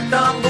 matamos.